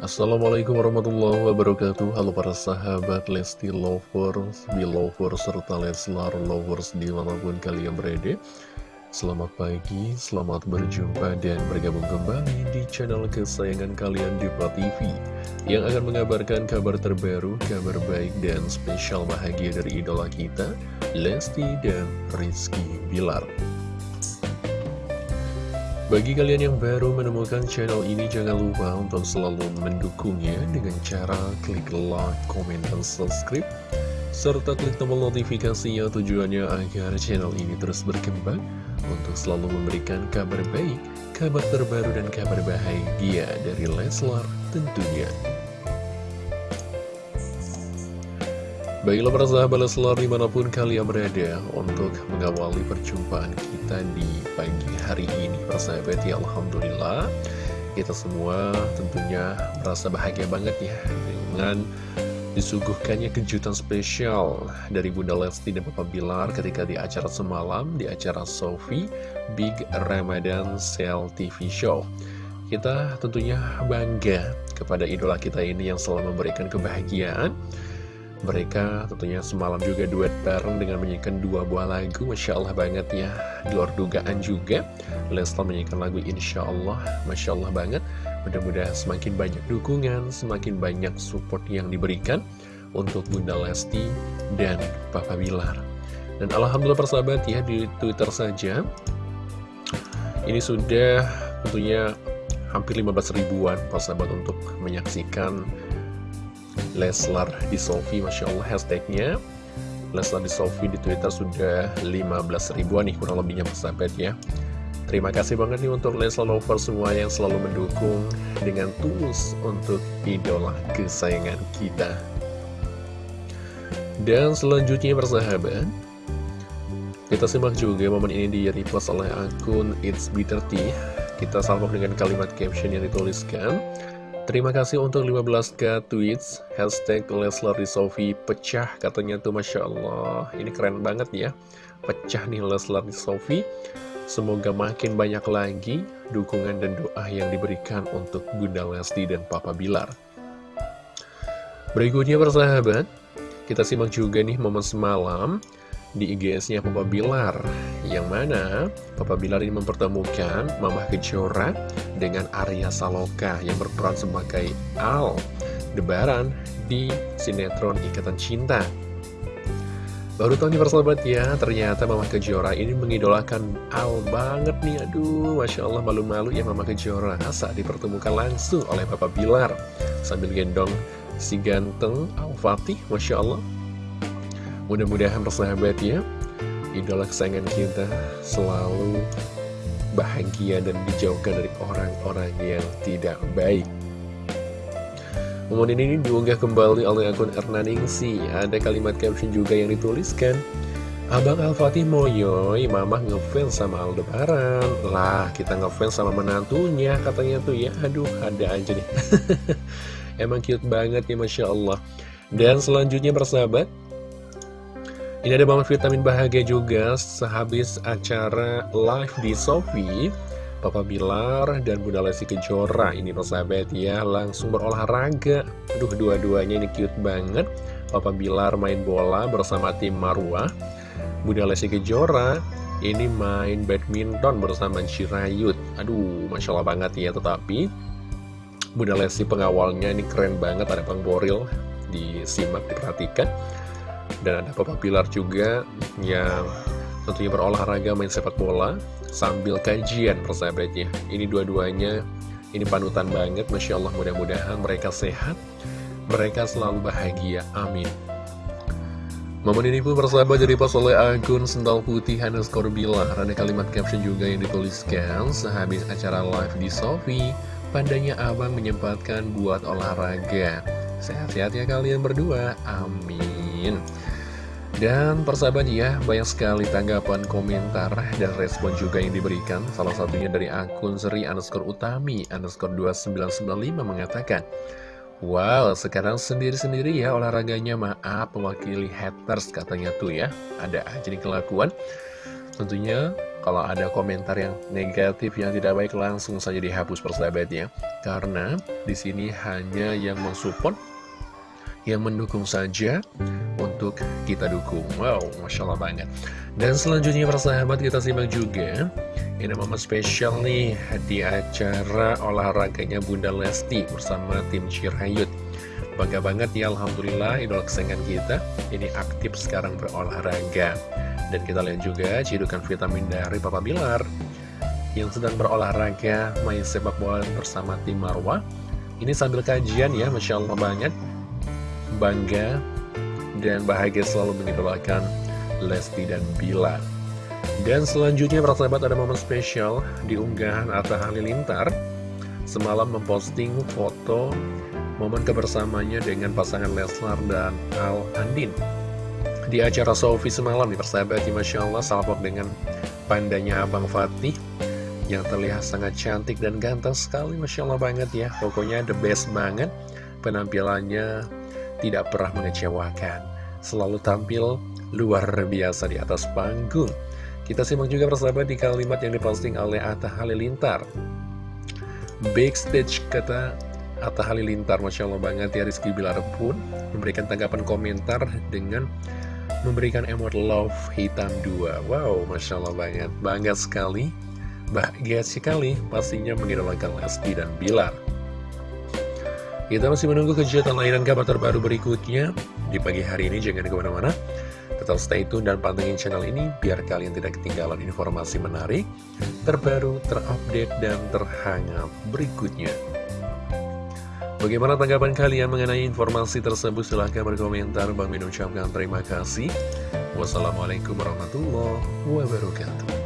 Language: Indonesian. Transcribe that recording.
Assalamualaikum warahmatullahi wabarakatuh. Halo para sahabat Lesti Lovers, Belovers, serta Leslar Lovers di mana pun kalian berada. Selamat pagi, selamat berjumpa dan bergabung kembali di channel kesayangan kalian Diva TV Yang akan mengabarkan kabar terbaru, kabar baik dan spesial bahagia dari idola kita Lesti dan Rizky Bilar bagi kalian yang baru menemukan channel ini, jangan lupa untuk selalu mendukungnya dengan cara klik like, komen, dan subscribe. Serta klik tombol notifikasinya tujuannya agar channel ini terus berkembang untuk selalu memberikan kabar baik, kabar terbaru, dan kabar bahagia dari Leslar tentunya. Baiklah para sahabat Leslar di mana pun kalian berada untuk mengawali perjumpaan kita di pagi hari ini Para sahabat ya Alhamdulillah. Kita semua tentunya merasa bahagia banget ya Dengan disuguhkannya kejutan spesial dari Bunda Lesti dan Papa Bilar ketika di acara semalam Di acara Sofi Big Ramadan Sale TV Show. Kita tentunya bangga kepada idola kita ini yang selalu memberikan kebahagiaan mereka tentunya semalam juga duet bareng dengan menyanyikan dua buah lagu Masya Allah banget ya. Luar dugaan juga Leslar menyanyikan lagu Insya Allah Masya Allah banget. Mudah-mudahan semakin banyak dukungan Semakin banyak support yang diberikan Untuk Bunda Lesti dan Papa Bilar. Dan Alhamdulillah persahabat ya di Twitter saja Ini sudah tentunya hampir 15 ribuan persahabat untuk menyaksikan Leslar di Sofi, Masya Allah hashtagnya. Leslar di Sofi di Twitter sudah 15 ribuan nih kurang lebihnya persahabat ya. Terima kasih banget nih untuk Leslar Lover semua yang selalu mendukung dengan tulus untuk idola kesayangan kita. Dan selanjutnya persahabat kita simak juga momen ini di repost oleh akun It's Bitter Tea. Kita salvo dengan kalimat caption yang dituliskan Terima kasih untuk 15k tweets. Hashtag Leslar Sofi pecah katanya tuh Masya Allah. Ini keren banget ya. Pecah nih Leslar Sofi Semoga makin banyak lagi dukungan dan doa yang diberikan untuk Bunda Lesti dan Papa Bilar. Berikutnya persahabat Kita simak juga nih momen semalam di IGS-nya Papa Bilar. Yang mana Papa Bilar ini mempertemukan Mamah Kejora dengan Arya Saloka yang berperan sebagai Al Debaran di sinetron Ikatan Cinta. Baru tahu nih persahabat ya, ternyata Mama Kejora ini mengidolakan Al banget nih. Aduh, Masya Allah malu-malu ya Mama Kejora. Saat dipertemukan langsung oleh Papa Bilar Sambil gendong si ganteng Al Fatih, Masya Allah. Mudah-mudahan persahabat ya Idola kesayangan kita selalu bahagia dan dijauhkan dari orang-orang yang tidak baik. Momen ini diunggah kembali oleh akun Ernaningsi. Ada kalimat caption juga yang dituliskan Abang Al-Fatih Moyoy, mama ngefans sama Aldebaran. Lah, kita ngefans sama menantunya katanya tuh ya. Aduh, ada aja nih. Emang cute banget ya Masya Allah. Dan selanjutnya persahabat ini ada banget vitamin bahagia juga sehabis acara live di Sofi Papa Bilar dan Bunda Lesti Kejora Ini persahabat ya langsung berolahraga. Aduh dua-duanya ini cute banget. Papa Bilar main bola bersama tim Marwah. Bunda Lesti Kejora ini main badminton bersama Cirayut. Aduh Masya Allah banget ya Tetapi Bunda Lesti pengawalnya ini keren banget Ada Bang Boril Disimak diperhatikan dan ada Papa Pilar juga yang tentunya berolahraga main sepak bola sambil kajian persahabatnya. Ini dua-duanya, ini panutan banget, Masya Allah mudah-mudahan mereka sehat, mereka selalu bahagia, amin. Momen ini pun persahabat dari pas oleh akun Sental Putih underscore Bilar Ada kalimat caption juga yang dituliskan Sehabis acara live di Sofi Pandanya abang menyempatkan buat olahraga. Sehat-sehat ya kalian berdua. Amin dan persahabat ya, banyak sekali tanggapan, komentar, dan respon juga yang diberikan. Salah satunya dari akun Seri underscore Utami underscore 2995 mengatakan, Wow, sekarang sendiri-sendiri ya olahraganya maaf mewakili haters katanya tuh ya. Ada aja nih kelakuan. Tentunya Kalau ada komentar yang negatif yang tidak baik langsung saja dihapus persahabatnya. Karena di sini hanya yang mensupport, yang mendukung saja untuk kita dukung. Wow, Masya Allah banget. Dan selanjutnya persahabat kita simak juga. Ini momen spesial nih di acara olahraganya Bunda Lesti bersama tim Cirayut. Bangga banget ya Alhamdulillah idola kesayangan kita ini aktif sekarang berolahraga. Dan kita lihat juga cidukan vitamin dari Papa Bilar yang sedang berolahraga main sepak bola bersama tim Marwah. Ini sambil kajian ya, Masya Allah banget. Bangga dan bahagia selalu mengidolakan Lesti dan Bilar. Dan selanjutnya para sahabat ada momen spesial di unggahan Atta Halilintar. Semalam memposting foto momen kebersamanya dengan pasangan Leslar dan Al Andin. Di acara Sofi semalam nih persahabat ya Masya Allah salpok dengan pandanya Abang Fatih yang terlihat sangat cantik dan ganteng sekali Masya Allah banget ya. Pokoknya the best banget penampilannya tidak pernah mengecewakan. Selalu tampil luar biasa di atas panggung. Kita simak juga persahabat di kalimat yang diposting oleh Atta Halilintar. Backstage kata Atta Halilintar Masya Allah banget ya Rizky Bilar pun memberikan tanggapan komentar dengan memberikan emot love hitam dua. Wow, Masya Allah banget. Bangga sekali. Bahagia sekali Pastinya mengidolakan Lesti dan Bilar Kita masih menunggu kejutan lain dan kabar terbaru berikutnya Di pagi hari ini jangan ke mana-mana Tetap stay tune dan pantengin channel ini Biar kalian tidak ketinggalan informasi menarik Terbaru, terupdate, dan terhangat berikutnya Bagaimana tanggapan kalian mengenai informasi tersebut? Silahkan berkomentar. Bang Min ucapkan terima kasih. Wassalamualaikum warahmatullahi wabarakatuh.